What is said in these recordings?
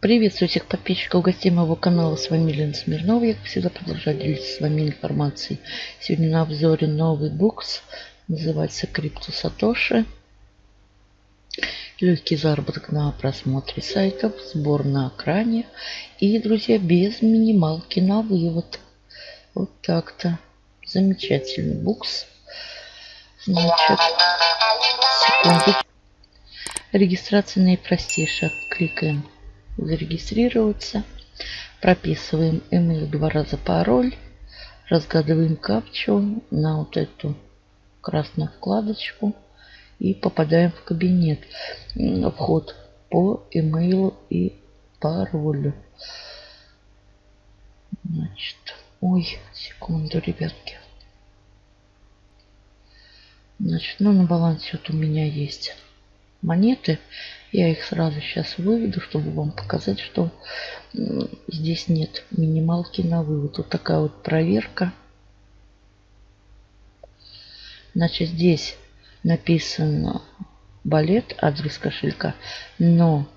Приветствую всех подписчиков, гостей моего канала. С вами Лена Смирнова. Я, как всегда, продолжаю делиться с вами информацией. Сегодня на обзоре новый букс. Называется Крипто Сатоши. Легкий заработок на просмотре сайтов, сбор на экране. И, друзья, без минималки на вывод. Вот так-то. Замечательный букс. Значит, секунду. Регистрация наипростейшая. Кликаем зарегистрироваться. Прописываем email два раза пароль. Разгадываем капчу на вот эту красную вкладочку. И попадаем в кабинет. Вход по email и паролю. Значит, ой, секунду, ребятки. Значит, ну на балансе вот у меня есть монеты. Я их сразу сейчас выведу, чтобы вам показать, что здесь нет минималки на вывод. Вот такая вот проверка. Значит, здесь написано балет, адрес кошелька, но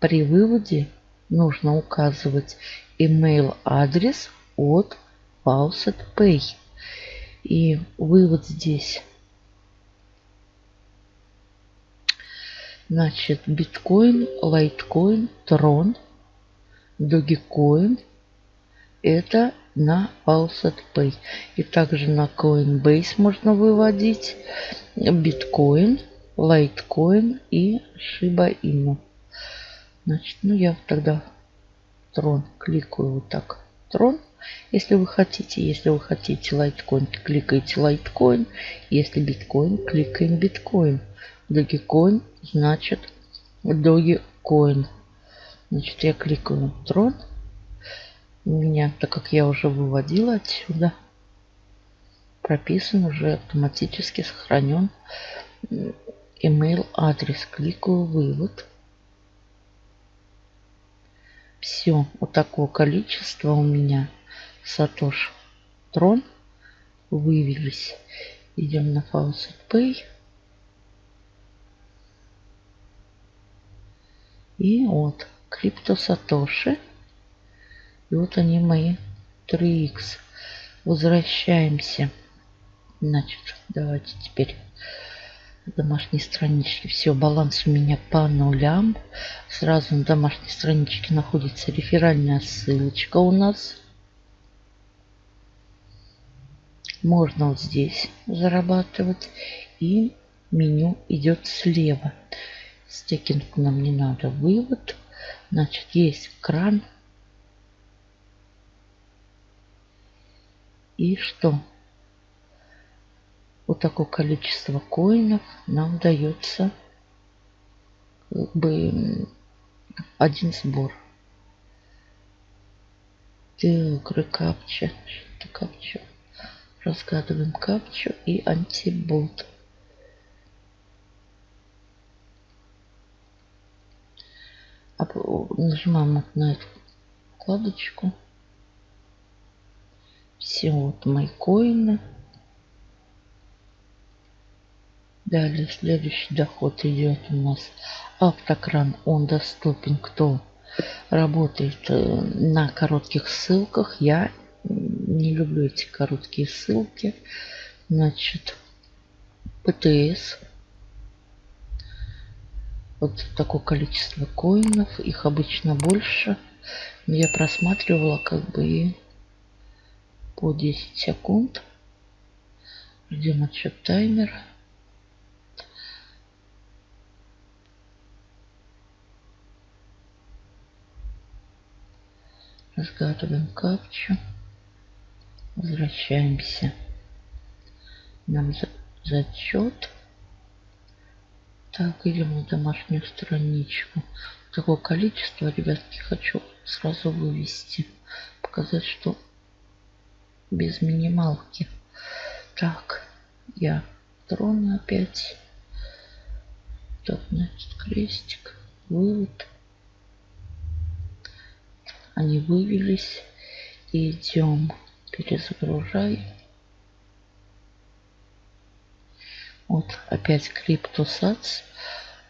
при выводе нужно указывать email адрес от Faucet Pay. И вывод здесь Значит, биткоин, лайткоин, трон, догикоин. Это на Faucet Pay. И также на Coinbase можно выводить биткоин, лайткоин и Shiba Inu. Значит, ну я тогда трон кликаю вот так. Трон. Если вы хотите, если вы хотите лайткоин, кликаете лайткоин. Если биткоин, кликаем биткоин. Dogecoin значит Dogecoin. Значит, я кликаю на трон. У меня, так как я уже выводила отсюда, прописан уже автоматически сохранен email адрес. Кликаю вывод. Все, вот такое количество у меня Сатош Трон вывелись. Идем на Faucet Pay. И вот крипто сатоши. И вот они мои 3х. Возвращаемся. Значит, давайте теперь домашней странички. Все, баланс у меня по нулям. Сразу на домашней страничке находится реферальная ссылочка у нас. Можно вот здесь зарабатывать. И меню идет слева. Стекинг нам не надо. Вывод. Значит, есть кран. И что? Вот такое количество коинов нам дается как бы один сбор. Так, рекапча. Что капча? Разгадываем капчу и антибот. Нажимаем вот на эту вкладочку. Все вот мои коины. Далее следующий доход идет у нас автокран. Он доступен, кто работает э, на коротких ссылках. Я не люблю эти короткие ссылки. Значит, ПТС вот такое количество коинов. Их обычно больше. Я просматривала как бы и по 10 секунд. Ждем отсчет таймера. Разгадываем капчу. Возвращаемся. Нам зачет. Так, идем на домашнюю страничку. Такое количество, ребятки, хочу сразу вывести. Показать, что без минималки. Так, я трон опять. Так, значит, крестик, вывод. Они вывелись. Идем, перезагружай. Вот опять криптосац.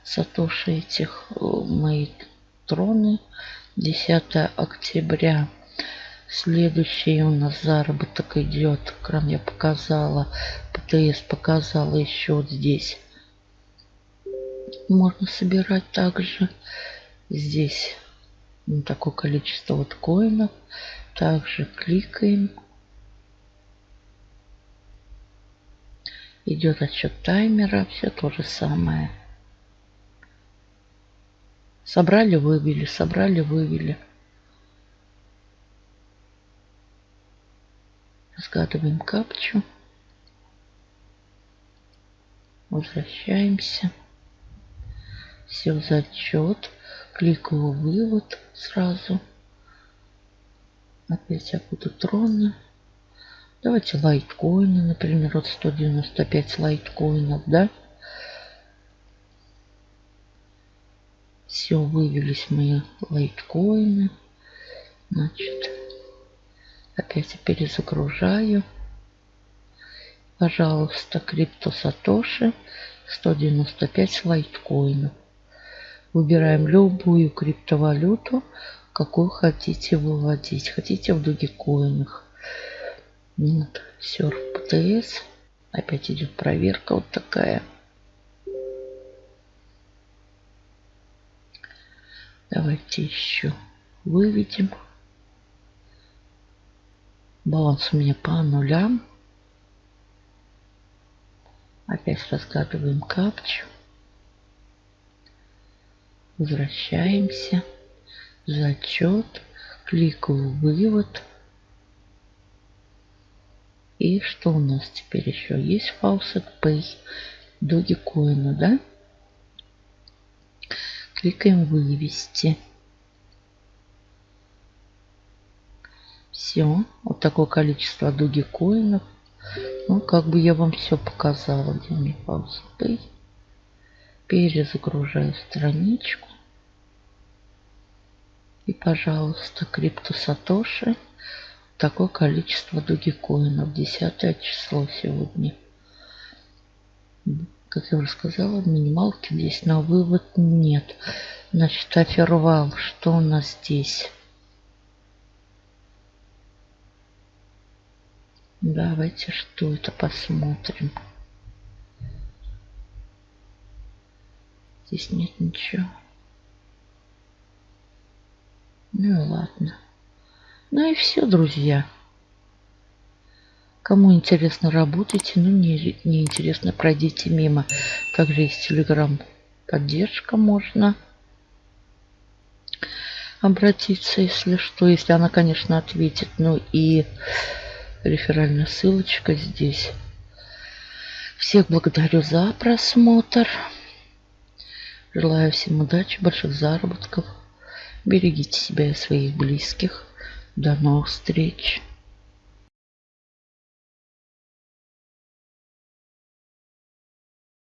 Сатоши этих э, мои троны. 10 октября. Следующий у нас заработок идет. Крам я показала. ПТС показала еще вот здесь. Можно собирать также здесь ну, такое количество вот коинов. Также кликаем. Идет отсчет таймера. Все то же самое. Собрали, вывели, собрали, вывели. Разгадываем капчу. Возвращаемся. Все, зачет. Кликаю вывод сразу. Опять я буду троны. Давайте лайткоины, например, вот 195 лайткоинов, да? Все, вывелись мои лайткоины. Значит, опять перезагружаю. Пожалуйста, крипто сатоши 195 лайткоинов. Выбираем любую криптовалюту, какую хотите выводить. Хотите в дугикоинах. Вот, серф ПТС. Опять идет проверка вот такая. Давайте еще выведем. Баланс у меня по нулям. Опять разгадываем капчу. Возвращаемся. Зачет. Кликаю вывод. И что у нас теперь еще? Есть Faucet Pay. Dogecoin, да? Кликаем вывести. Все. Вот такое количество Dogecoin'ов. Ну, как бы я вам все показала, где мне Pay. Перезагружаю страничку. И, пожалуйста, крипто Сатоши. Такое количество дугикоинов. 10 число сегодня. Как я уже сказала, минималки здесь на вывод нет. Значит, афервал. Что у нас здесь? Давайте что это посмотрим. Здесь нет ничего. Ну ладно. Ну и все, друзья. Кому интересно, работайте. Ну, не, не интересно, пройдите мимо. Также есть телеграм поддержка можно обратиться, если что, если она, конечно, ответит. Ну и реферальная ссылочка здесь. Всех благодарю за просмотр. Желаю всем удачи, больших заработков. Берегите себя и своих близких. До новых встреч.